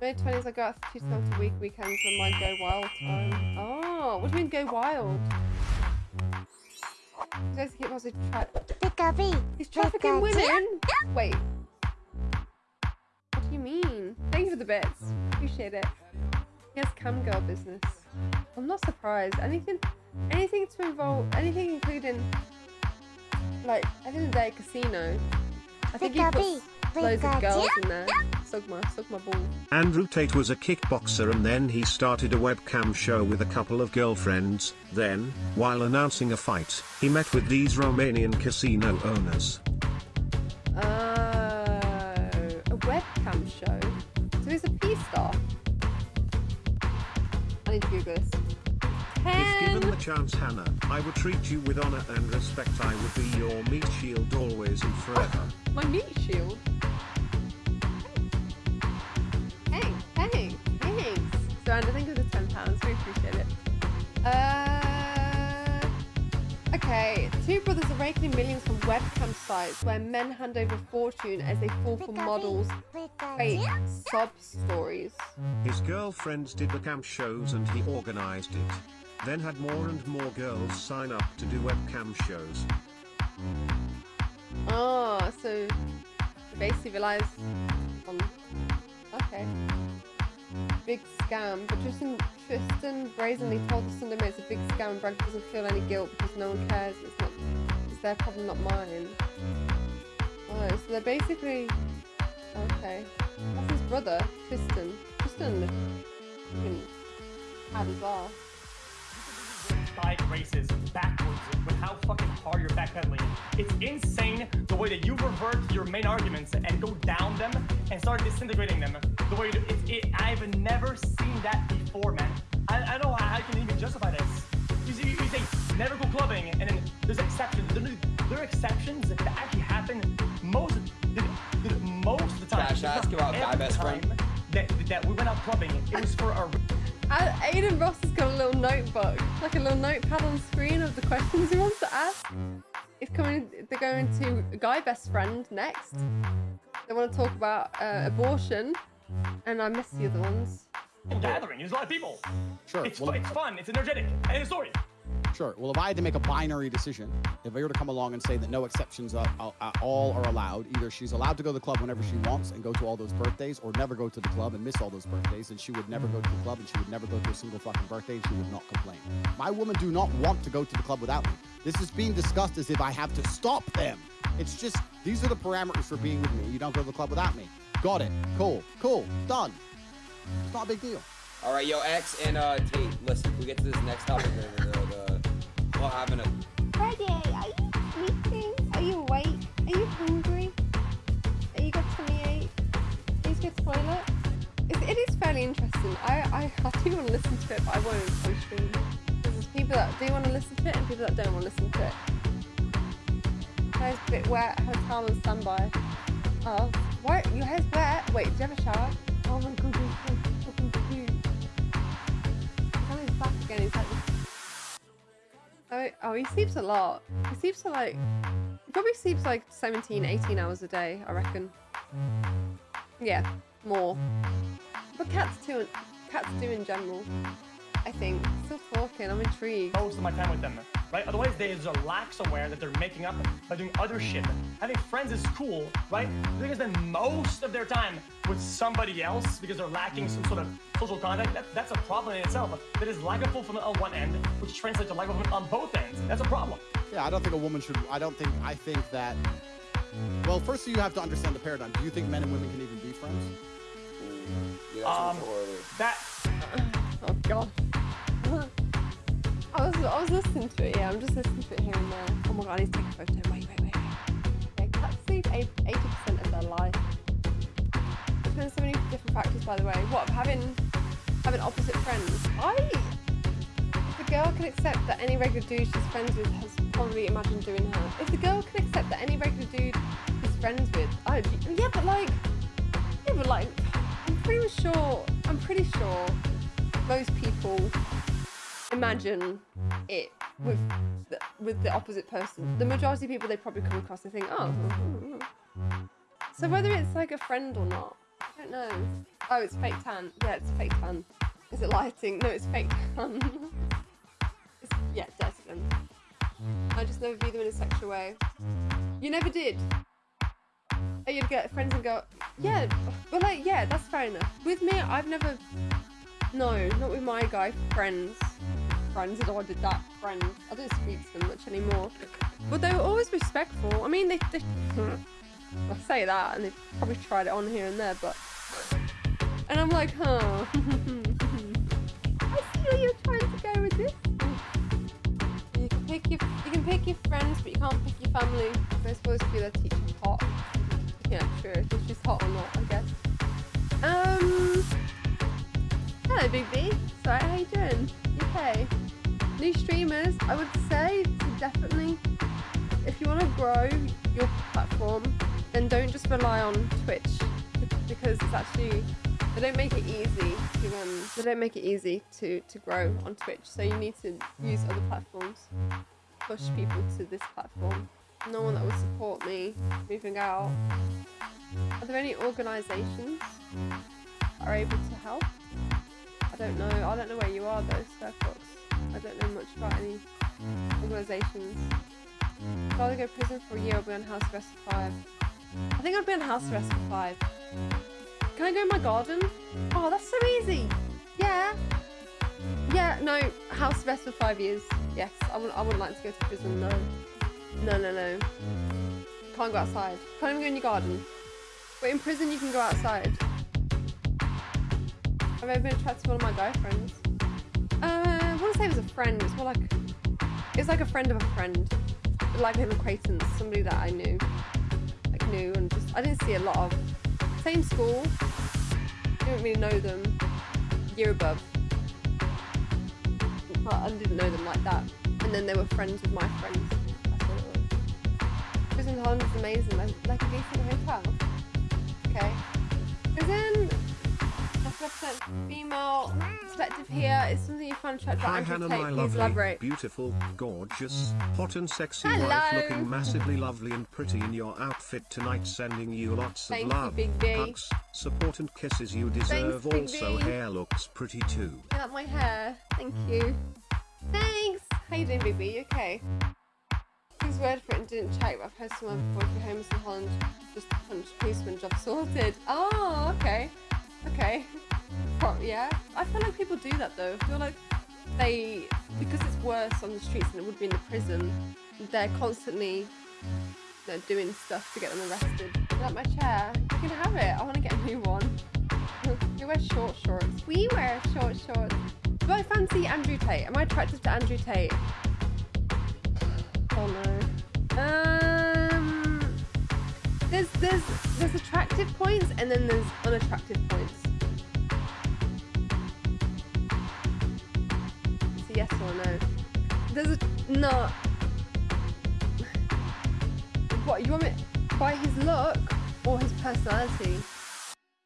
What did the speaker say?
May 20s, I go out two times a week, weekends when my go wild time. Oh, what do you mean go wild? He's guys keep positive track. He's trafficking women? Wait. What do you mean? Thank you for the bits. Appreciate it. He has cam girl business. I'm not surprised. Anything anything to involve anything including like at the end of the day casino. I think he puts loads of girls in there. Suck my suck my ball. Andrew Tate was a kickboxer and then he started a webcam show with a couple of girlfriends. Then, while announcing a fight, he met with these Romanian casino owners. Oh, a webcam show. So he's a P star. I need to Google this. If given the chance, Hannah, I would treat you with honor and respect. I would be your meat shield always and forever. My meat shield. Two brothers are raking in millions from webcam sites where men hand over fortune as they fall for models' fake sob stories. His girlfriends did the camp shows and he organized it. Then had more and more girls sign up to do webcam shows. Oh, so basically relies on. Okay. Big scam, but Tristan, Tristan brazenly told the Sunday Mail it's a big scam and Bragg doesn't feel any guilt because no one cares. It's not. It's their problem, not mine. Oh, so they're basically. Okay. That's his brother, Tristan. Tristan. fucking Had five races backwards with how fucking hard you're backpedaling. It's insane the way that you revert your main arguments and go down them and start disintegrating them. The way you do, it's, it, I've never seen that before, man. I, I don't know how I can even justify this. You, see, you say never go clubbing, There, there are exceptions that actually happen most the, the, most of the time. Cash, if ask not about guy best friend. That, that we went out clubbing. It was for a Uh, Adin Ross has got a little notebook, like a little notepad on screen of the questions he wants to ask. It's coming. They're going to guy best friend next. They want to talk about uh, abortion, and I missed the other ones. gathering. There's a lot of people. Sure. It's, well, it's fun. It's energetic. And it's story. Sure. Well, if I had to make a binary decision, if I were to come along and say that no exceptions are, are, are all are allowed, either she's allowed to go to the club whenever she wants and go to all those birthdays, or never go to the club and miss all those birthdays, and she would never go to the club and she would never go to a single fucking birthday and she would not complain. My women do not want to go to the club without me. This is being discussed as if I have to stop them. It's just these are the parameters for being with me. You don't go to the club without me. Got it. Cool. Cool. Done. It's not a big deal. All right, yo, X and uh, Tate, listen, we get to this next topic. Having a Freddie, are you sleeping? Are you awake? Are you hungry? Are you got tummy ache? Please go to the toilet. It's, it is fairly interesting. I, I, I do want to listen to it, but I won't on stream. There's people that do want to listen to it and people that don't want to listen to it. Hair's a bit wet. Have a on standby. Oh, why? Your hair's wet? Wait, do you have a shower? Oh my god, you're so fucking cute. He's back again. He's like, Oh, oh, he sleeps a lot. He sleeps for like, he probably sleeps like 17, 18 hours a day, I reckon. Yeah, more. But cats too, cats do in general, I think. Still talking, I'm intrigued. most of my time with them, right? Otherwise, they are lax aware that they're making up by doing other shit. Having friends is cool, right? They're gonna spend most of their time with somebody else because they're lacking some sort of social contact. That, that's a problem in itself. That is lack of fulfillment on one end, which translates to lack of fulfillment on both ends. That's a problem. Yeah, I don't think a woman should. I don't think. I think that. Well, first you have to understand the paradigm. Do you think men and women can even be friends? yeah, that's Um, um. That Oh god. I was, I was listening to it, yeah, I'm just listening to it here and there. Oh my god, I need to take a photo. Wait, wait, wait. Yeah, cats sleep 80% of their life. Depends so many different factors, by the way. What, having having opposite friends? I... If the girl can accept that any regular dude she's friends with has probably imagined doing her. If the girl can accept that any regular dude she's friends with... I, yeah, but like... Yeah, but like... I'm pretty sure... I'm pretty sure most people imagine it with the, with the opposite person. The majority of people they probably come across, they think, oh. Mm-hmm. So whether it's like a friend or not, I don't know. Oh, it's fake tan. Yeah, it's fake tan. Is it lighting? No, it's fake tan. it's, yeah, then. I just never view them in a sexual way. You never did. Oh, you'd get friends and go, yeah, but like, yeah, that's fair enough. With me, I've never, no, not with my guy friends. Friends, I don't did that. Friends, I don't speak to them much anymore. But they were always respectful. I mean, they, they I say that, and they probably tried it on here and there, but, and I'm like, huh. I see where you're trying to go with this. You can pick your, you can pick your friends, but you can't pick your family. They're supposed to be their teacher hot. Yeah, true. If she's hot or not, I guess. Um. Hello, Big B. Sorry, how you doing? New streamers, I would say to definitely, if you want to grow your platform, then don't just rely on Twitch because it's actually they don't make it easy to um they don't make it easy to to grow on Twitch. So you need to use other platforms, push people to this platform no one that would support me moving out. Are there any organisations that are able to help? I don't know. I don't know where you are though, Starfox. I don't know much about any organisations. I'd rather go to prison for a year or be on house arrest for five. I think I'd be on house arrest for five. Can I go in my garden? Oh, that's so easy. Yeah. Yeah, no, house arrest for five years. Yes, I wouldn't, I wouldn't like to go to prison, no. No, no, no. Can't go outside. Can't even go in your garden. But in prison, you can go outside. I've been attracted to one of my guy friends. I want to say it was a friend. It's more like it was like a friend of a friend, like an acquaintance, somebody that I knew, like knew, and just I didn't see a lot of. Same school. Didn't really know them. Year above. But I didn't know them like that. And then they were friends with my friends. Prison Holland is amazing, like, like a decent hotel. Okay. Prison, percent female perspective here is something you find attractive Hi Hannah, my lovely, elaborate. beautiful, gorgeous, hot and sexy Hello. wife looking massively lovely and pretty in your outfit tonight sending you lots of Thank you, love, Big hugs, support and kisses you deserve Big also hair looks pretty too. I like my hair. Thank you. Thanks. How you doing, baby? You okay? His word for it didn't check, but I've heard someone before you're homeless in Holland, just punch policeman job sorted. Oh, okay. Okay. Pro- yeah. I feel like people do that though. I feel like they, because it's worse on the streets than it would be in the prison, they're constantly they're doing stuff to get them arrested. That my chair? You can have it. I want to get a new one. you wear short shorts. We wear short shorts. Do I fancy Andrew Tate? Am I attracted to Andrew Tate? Oh no. Um, there's there's there's attractive points and then there's unattractive points. Yes or no. There's a no. What you want me by his look or his personality?